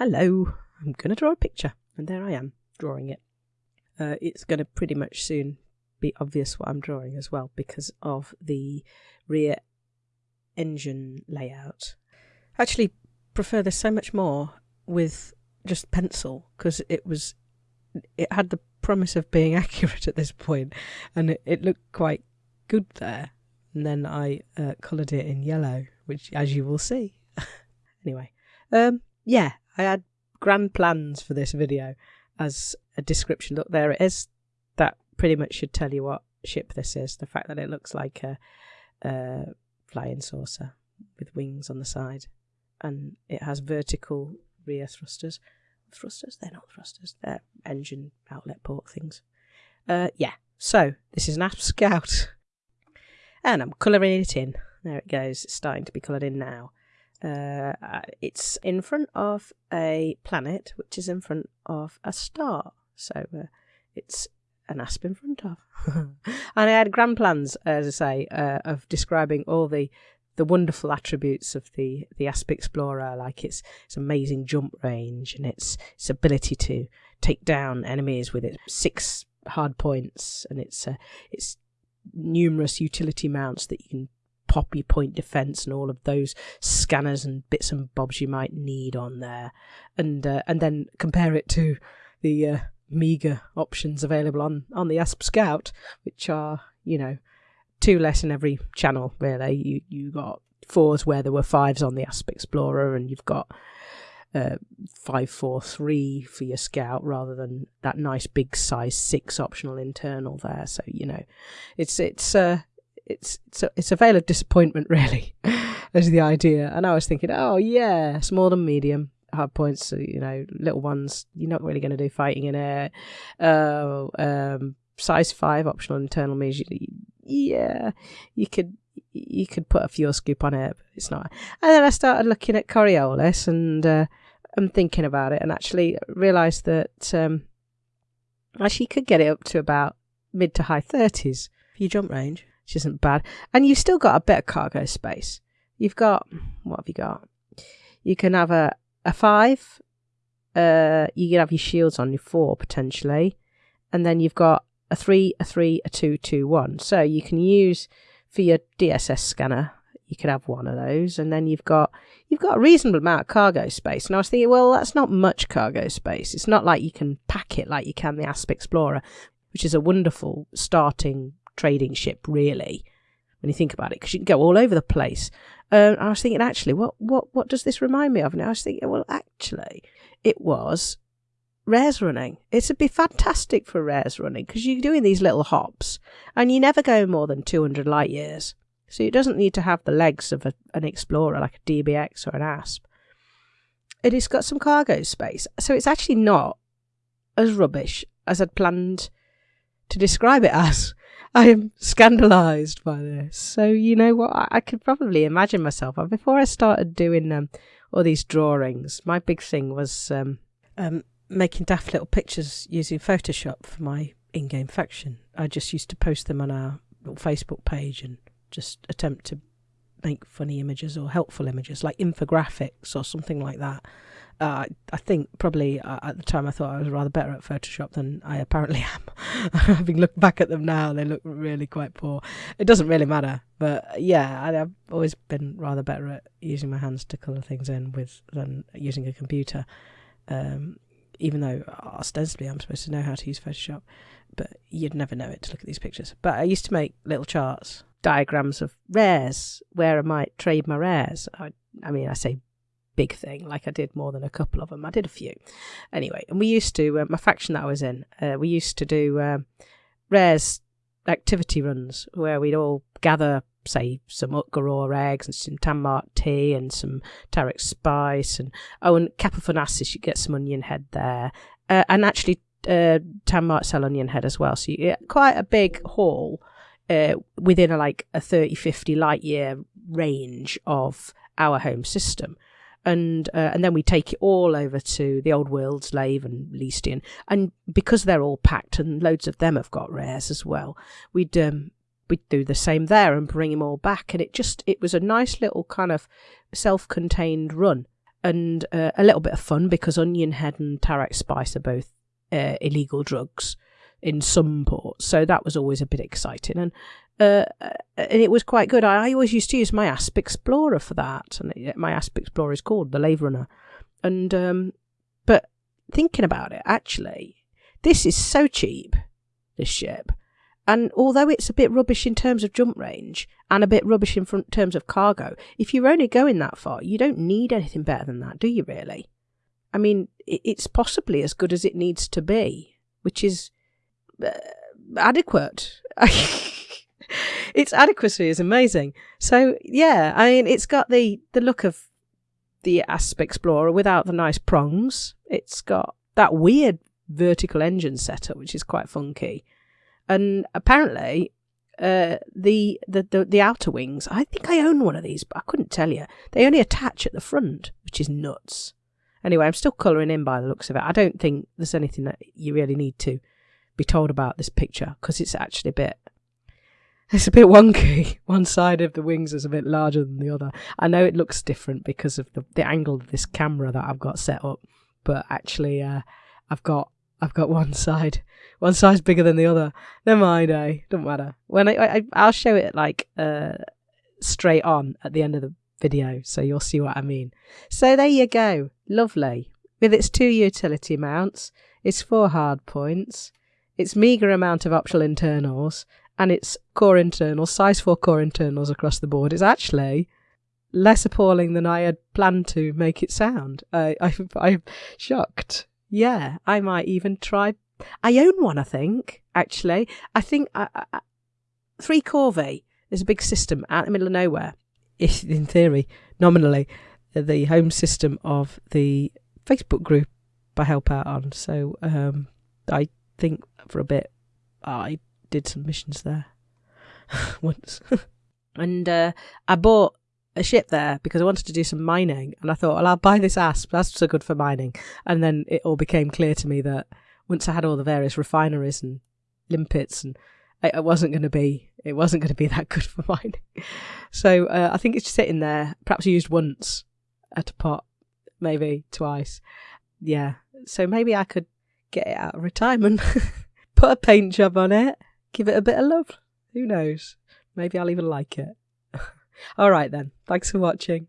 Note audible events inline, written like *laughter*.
hello, I'm going to draw a picture. And there I am, drawing it. Uh, it's going to pretty much soon be obvious what I'm drawing as well because of the rear engine layout. I actually prefer this so much more with just pencil because it was it had the promise of being *laughs* accurate at this point and it, it looked quite good there and then I uh, coloured it in yellow which as you will see *laughs* anyway um yeah I had grand plans for this video as a description look there it is that pretty much should tell you what ship this is the fact that it looks like a, a flying saucer with wings on the side and it has vertical rear thrusters thrusters? They're not thrusters. They're engine outlet port things. Uh, yeah. So this is an Asp Scout, and I'm colouring it in. There it goes. It's starting to be coloured in now. Uh, uh, it's in front of a planet, which is in front of a star. So uh, it's an asp in front of. *laughs* and I had grand plans, as I say, uh, of describing all the the wonderful attributes of the the Asp Explorer, like its its amazing jump range and its its ability to take down enemies with its six hard points and its uh, its numerous utility mounts that you can pop your point defense and all of those scanners and bits and bobs you might need on there, and uh, and then compare it to the uh, meager options available on on the Asp Scout, which are you know two less in every channel really. You you got fours where there were fives on the Asp Explorer, and you've got uh, five four three for your scout rather than that nice big size six optional internal there. So you know, it's it's uh, it's it's a, it's a veil of disappointment *laughs* really, as the idea. And I was thinking, oh yeah, small and medium hard points, you know, little ones. You're not really going to do fighting in air. Uh, um, size five optional internal means yeah, you could you could put a fuel scoop on it, but it's not. And then I started looking at Coriolis and uh, and thinking about it, and actually realised that um, actually you could get it up to about mid to high thirties for your jump range, which isn't bad. And you've still got a bit of cargo space. You've got what have you got? You can have a a five. Uh, you can have your shields on your four potentially, and then you've got a three, a three, a two, two, one. So you can use for your DSS scanner. You could have one of those, and then you've got you've got a reasonable amount of cargo space. And I was thinking, well, that's not much cargo space. It's not like you can pack it like you can the Asp Explorer, which is a wonderful starting trading ship, really, when you think about it, because you can go all over the place. Uh, I was thinking, actually, what what what does this remind me of? And I was thinking, well, actually, it was rares running. It'd be fantastic for rares running because you're doing these little hops and you never go more than 200 light years. So it doesn't need to have the legs of a, an Explorer like a DBX or an ASP. It has got some cargo space. So it's actually not as rubbish as I'd planned to describe it *laughs* as. I am scandalised by this. So, you know what? I, I could probably imagine myself. Before I started doing um, all these drawings, my big thing was um, um, making daft little pictures using Photoshop for my in-game faction. I just used to post them on our Facebook page and just attempt to make funny images or helpful images, like infographics or something like that. Uh, I think probably uh, at the time I thought I was rather better at Photoshop than I apparently *laughs* am. Having looked back at them now, they look really quite poor. It doesn't really matter, but yeah, I, have always been rather better at using my hands to colour things in with than using a computer. Um, even though ostensibly I'm supposed to know how to use Photoshop, but you'd never know it to look at these pictures. But I used to make little charts, diagrams of rares, where I might trade my rares. I, I mean, I say big thing, like I did more than a couple of them. I did a few. Anyway, and we used to, uh, my faction that I was in, uh, we used to do um, rares activity runs where we'd all gather say some Utgaroar eggs and some Tanmark tea and some Tarach spice and oh and Kappa Fornacis you get some onion head there uh, and actually uh, sell onion head as well so you get quite a big haul uh, within a, like a 30 50 light year range of our home system and uh, and then we take it all over to the old world slave and Leestian and because they're all packed and loads of them have got rares as well we'd um, we'd do the same there and bring him all back. And it just, it was a nice little kind of self contained run. and uh, a little bit of fun because onion head and Tarach spice are both uh, illegal drugs in some ports, so that was always a bit exciting and. Uh, and it was quite good. I, I, always used to use my Asp Explorer for that, and my Asp Explorer is called the Lave Runner. And um, but thinking about it, actually, this is so cheap. This ship, and although it's a bit rubbish in terms of jump range and a bit rubbish in terms of cargo, if you're only going that far, you don't need anything better than that, do you really? I mean, it's possibly as good as it needs to be, which is uh, adequate. *laughs* its adequacy is amazing. So yeah, I mean, it's got the the look of the Asp Explorer without the nice prongs. It's got that weird vertical engine setup, which is quite funky and apparently uh, the, the, the the outer wings. I think I own one of these, but I couldn't tell you. They only attach at the front, which is nuts. Anyway, I'm still colouring in by the looks of it. I don't think there's anything that you really need to be told about this picture because it's actually a bit. *laughs* It's a bit wonky. *laughs* One side of the wings is a bit larger than the other. I know it looks different because of the, the angle of this camera that I've got set up, but actually, uh, I've got I've got *laughs* one side, one side's bigger than the other. Never mind, eh? Don't matter. When I, I I'll show it like uh straight on at the end of the video, so you'll see what I mean. So there you go, lovely. With its two utility mounts, its four hard points, its meagre amount of optional internals, and its core internals, size four core internals across the board, is actually less appalling than I had planned to make it sound. I, I, *laughs* I'm shocked yeah, I might even try. I own one, I think, actually. I think I, I, Three Corvée is a big system out in the middle of nowhere. In theory, nominally, the home system of the Facebook group I help out on. So um, I think for a bit I did some missions there *laughs* once. and uh, I bought a ship there because I wanted to do some mining, and I thought, well, I'll buy this asp. That's so good for mining. And then it all became clear to me that once I had all the various refineries and limpets, and it wasn't going to be, it wasn't going to be that good for *laughs* mining. So uh, I think it's sitting there, perhaps used once at a pot, maybe twice. Yeah. So maybe I could get it out of retirement, *laughs* put a paint job on it, give it a bit of love. Who knows? Maybe I'll even like it. *laughs* All right then. Thanks for watching.